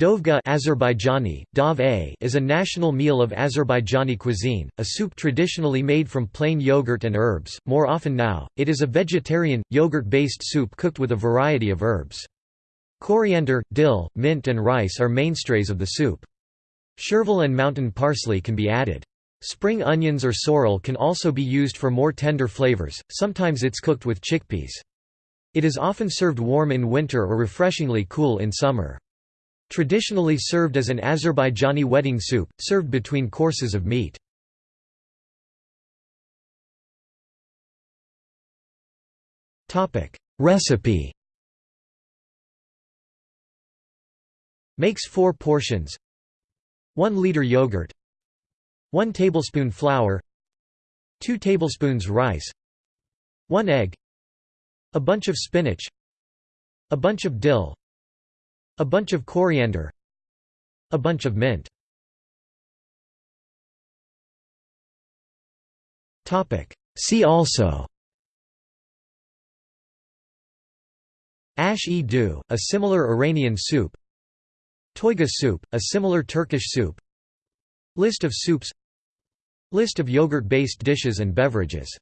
Dovga Azerbaijani, Dov -a is a national meal of Azerbaijani cuisine, a soup traditionally made from plain yogurt and herbs. More often now, it is a vegetarian, yogurt-based soup cooked with a variety of herbs. Coriander, dill, mint and rice are mainstays of the soup. Chervil and mountain parsley can be added. Spring onions or sorrel can also be used for more tender flavors, sometimes it's cooked with chickpeas. It is often served warm in winter or refreshingly cool in summer. Traditionally served as an Azerbaijani wedding soup, served between courses of meat. Recipe Makes 4 portions. 1 liter yogurt. 1 tablespoon flour. 2 tablespoons rice. 1 egg. A bunch of spinach. A bunch of dill a bunch of coriander. A bunch of mint. See also. Ash-e-du, a similar Iranian soup. Toyga soup, a similar Turkish soup. List of soups. List of yogurt-based dishes and beverages